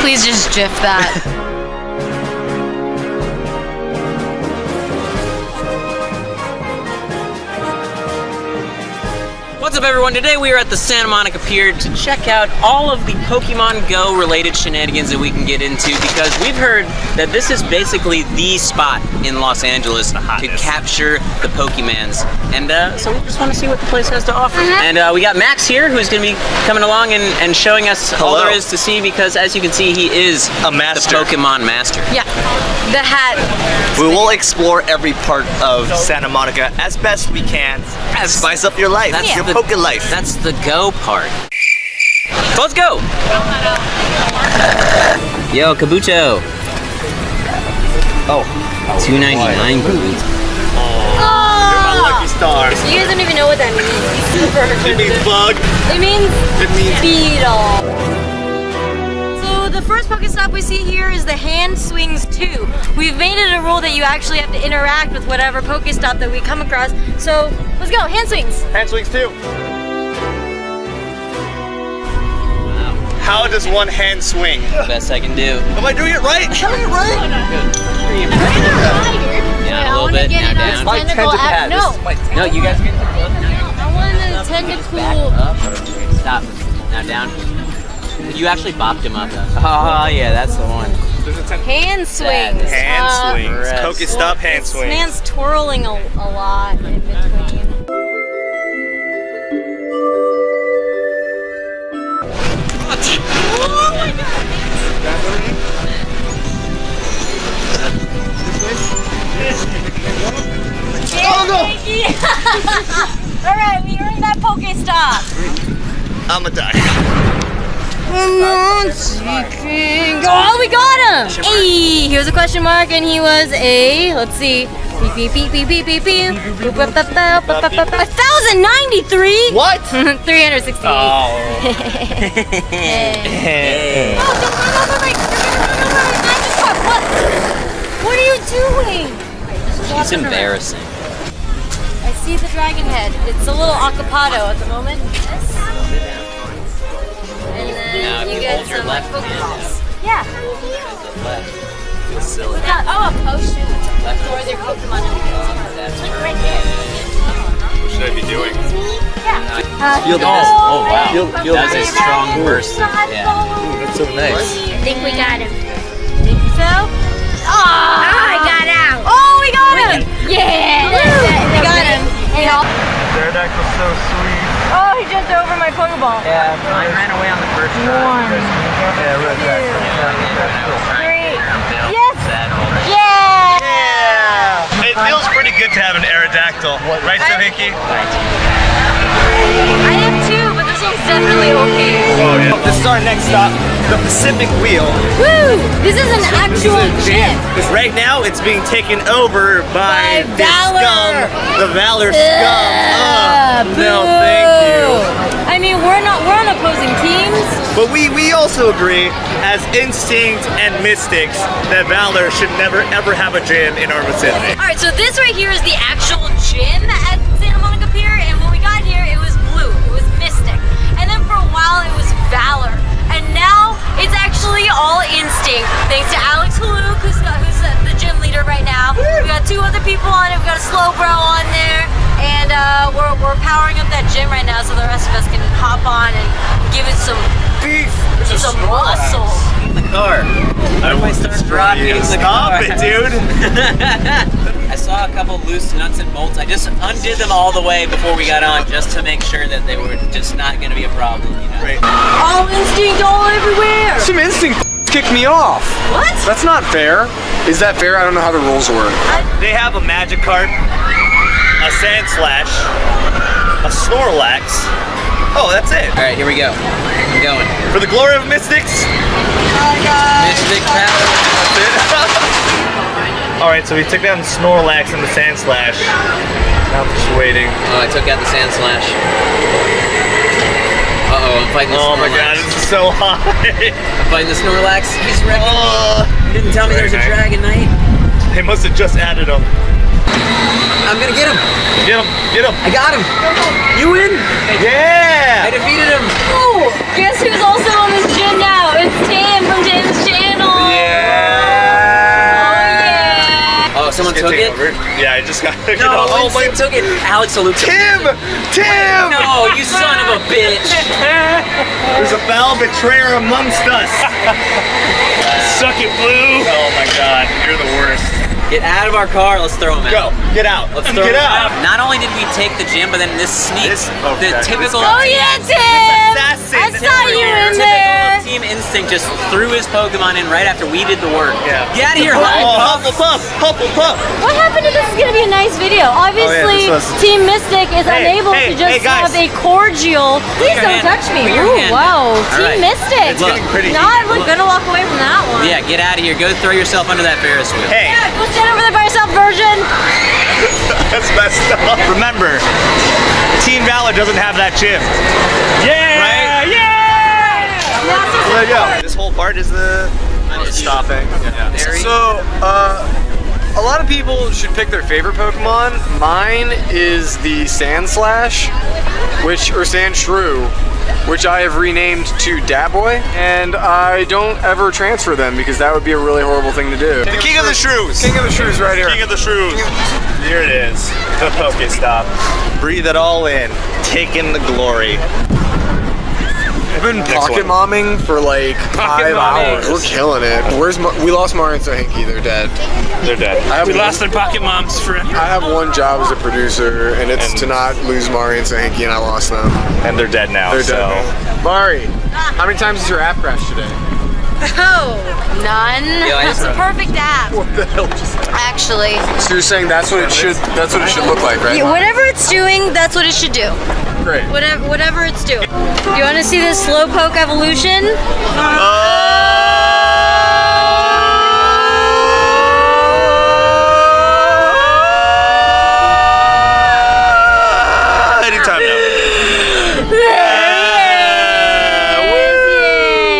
Please just gif that. up everyone? Today we are at the Santa Monica Pier to check out all of the Pokemon Go related shenanigans that we can get into because we've heard that this is basically the spot in Los Angeles to capture the Pokemans. And uh, so we just want to see what the place has to offer. And uh, we got Max here who's going to be coming along and, and showing us all there is to see because as you can see he is A master. the Pokemon master. Yeah. The hat. We will explore every part of Santa Monica as best we can. As- Spice up your life, That's your the- Poke life. That's the go part. Let's go! Yo, Kabuto. oh, 299 Kabuto. my lucky star. You guys don't even know what that means. It means bug. It means It means beetle. So the first Pokestop we see here is the Hand Swings 2. We've made it a rule that you actually have to interact with whatever Pokestop that we come across. So let's go, Hand Swings. hand swings too. How does one hand swing? Best I can do. Am I doing it right? Am I doing it right? Yeah, I a little bit. Now down. My Tentacle tentacle no. This is my No, you guys get the I want a tentacle. Back up. Stop. Now down. You actually bopped him up. Oh yeah, that's the one. Hand swings. Hand Uh, swings. Rest. Pokestop hand swings. This man's twirling a, a lot in between. All right, we earned that Pokestop. I'ma die. Oh, we got him! Hey, he was a question mark, and he was a. Let's see. Beep beep beep beep beep beep beep. A thousand ninety-three. What? Three hundred sixty-eight. Oh. Hey. Oh, don't run over my. Don't run over my Magikarp. What? What are you doing? It's embarrassing. I see the dragon head. It's a little acapado at the moment. Yes. And then Now, you you get some like Pokeballs. Yeah. The left. Silly. What's that? Oh, a potion. Left. Or their Pokemon. That's Right there. What should I be doing? Yeah. Feel the- Oh, oh wow. Feel- feel that was a strong burst. Yeah. Ooh, That's so nice. I think we got him. Think so? Oh, I got out. Oh, we got him. Yeah. We got him. Hey, all- Pterodactyl's so sweet. Oh, he jumped over my Pokeball. Yeah, mine ran away on the first One, Yeah, red three. Yes. Yeah. Yeah! It feels pretty good to have an Aerodactyl. Right, Sohiki? I have two, one's definitely okay. Oh, yeah. This is our next stop, the Pacific Wheel. Woo! This is an actual gym. Right now, it's being taken over by, By Valor. scum, the Valor scum. Ugh, Ugh, no, thank you. I mean, we're not we're on opposing teams. But we, we also agree, as Instinct and Mystics, that Valor should never ever have a gym in our vicinity. All right, so this right here is the actual gym at Santa Monica Valor, and now it's actually all Instinct, thanks to Alex Haluk, who's, got, who's the, the gym leader right now. We got two other people on it. We got a Slowbro on there, and uh, we're, we're powering up that gym right now, so the rest of us can hop on and give it some Beef! some muscle. In The car. How do I start dropping the Stop car? it, dude! I saw a couple loose nuts and bolts. I just undid them all the way before we got on just to make sure that they were just not going to be a problem, you know? Right. All instinct, all everywhere. Some instinct kicked me off. What? That's not fair. Is that fair? I don't know how the rules work. They have a magic Magikarp, a Sandslash, a Snorlax. Oh, that's it. All right, here we go. I'm going. For the glory of Mystics. Oh Mystic power. All right, so we took down the Snorlax and the Sandslash. Now I'm just waiting. Oh, I took out the Sandslash. Uh-oh, I'm fighting the Oh my god, this is so hot. I'm fighting the Snorlax. He's wrecking. Oh, You didn't tell me there was a Dragonite. they must have just added them. I'm gonna get him. Get him, get him. I got him. You win. Yeah. I defeated him. Oh, guess who's also on this took it? over. Yeah, I just got. No, oh my. Took it. Alex salutes him. Tim! Tim! No, you son of a bitch. There's a foul betrayer amongst us. Suck it, Blue. Oh my God, you're the worst. Get out of our car. Let's throw him out. Go, get out. Let's throw get him out. Not only did we take the gym, but then this sneak, This- okay. the typical. Oh yeah, Tim! assassin I saw you in Typical there. Team Instinct just threw his Pokemon in right after we did the work. Yeah. Get out of here, Oh, Hufflepuff. Oh, Hufflepuff, Hufflepuff. What happened to this is gonna be a nice video? Obviously, Oh, this was- Team Mystic is Hey, unable hey, to just hey, have a cordial. Please don't hand- touch me. put Ooh, hand wow. down. Team All right. Mystic. It's getting pretty Not heated. look, gonna walk away from that one. Yeah, get out of here. Go throw yourself under that Ferris wheel. Hey, Yeah, go stand over there by yourself, Virgin. that's messed up. Remember, Team Valor doesn't have that gym. Yeah! Right? Yeah. There you go. This whole part is the stopping. Yeah. So, uh, a lot of people should pick their favorite Pokemon. Mine is the Sandslash, which or Sandshrew, which I have renamed to Daboy, and I don't ever transfer them because that would be a really horrible thing to do. The king of the shrews. King of the Shrews right here. King of the shrews. Here it is. The Pokestop. Breathe it all in. Take in the glory. I've been pocket momming for like five momming. hours. We're killing it. Where's Mar- we lost Mario and Sahinki? They're dead. They're dead. I have We one- lost their pocket moms forever. I have one job as a producer, and it's And- to not lose Mari and Sahinki, and I lost them. And they're dead now. They're so. dead. now. Mari, how many times has your app crashed today? Oh, none. Yo, That's just- a perfect app, What the hell just happened? actually. So you're saying that's what it should that's what it should look like, right? Yeah, whatever it's doing, that's what it should do. Great. Whatever, whatever it's doing. You want to see this slowpoke evolution? Uh, anytime now.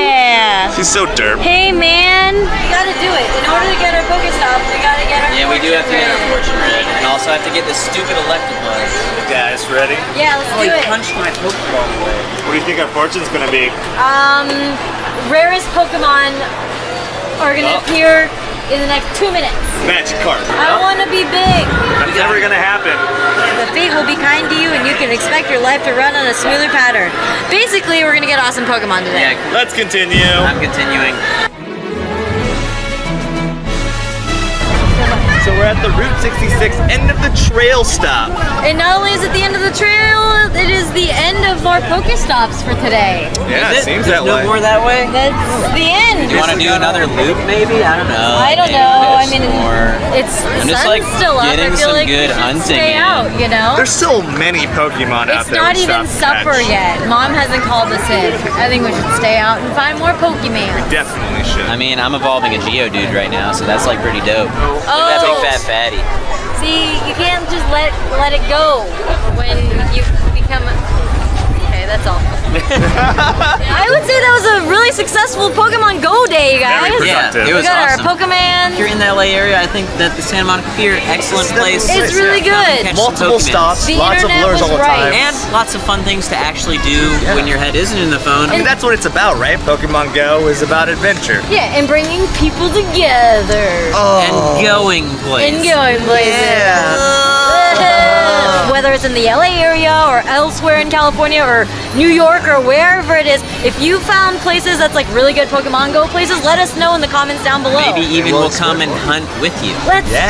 Yeah. She's so derp. Hey man, we gotta do it. In order to get our Pokestops, we gotta get our. Yeah, we do have to get our fortune fortune read, and also have to get this stupid Electabuzz. Guys, ready? Yeah, let's Oh, do it. punched my Pokeball away. What do you think our fortune's gonna be? Um, rarest Pokemon are gonna Oh. appear in the next two minutes. Magic card. I want to be big. That's never gonna happen. The fate will be kind to you, and you can expect your life to run on a smoother pattern. Basically, we're gonna get awesome Pokemon today. Yeah, Let's continue. I'm continuing. So we're at the Route 66 end of the trail stop. And not only is it the end of the trail, it is the end of our Pokestops for today. Yeah, Is it seems There's that no way. more that way? That's the end. Do you want to do another loop, maybe? I don't know. I don't Maybe know. I mean, more. it's the I'm just, sun's like, still up. I getting feel some like good we should hunting stay in. out. You know. There's still many Pokemon out there. It's not even still have to supper catch. yet. Mom hasn't called us in. I think we should stay out and find more Pokemon. We Definitely should. I mean, I'm evolving a Geodude right now, so that's like pretty dope. Look at that Oh. Big fat fatty. See, you can't just let let it go when you become. Okay, that's all. I would say that was a really successful Pokemon Go day, you guys. Very Yeah, productive. it we was got awesome. our Pokemon. If you're in the LA area, I think that the Santa Monica Pier, excellent place. It's really good. Multiple stops, The lots of internet lures was all the right. time. And lots of fun things to actually do when your head isn't in the phone. I mean, that's what it's about, right? Pokemon Go is about adventure. Yeah, and bringing people together. Oh. and going places. And going places. Whether it's in the LA area or elsewhere in California or New York or wherever it is, if you found places that's like really good Pokemon Go places, let us know in the comments down below. Maybe even We'll we'll come and hunt with you. Let's Yeah.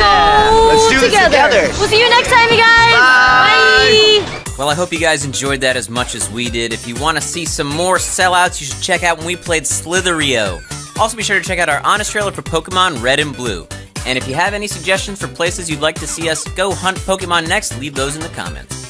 go Let's do this together. We'll see you next time, you guys. Bye. Bye. Well, I hope you guys enjoyed that as much as we did. If you want to see some more sellouts, you should check out when we played Slither.io. Also, be sure to check out our honest trailer for Pokemon Red and Blue. And if you have any suggestions for places you'd like to see us go hunt Pokemon next, leave those in the comments.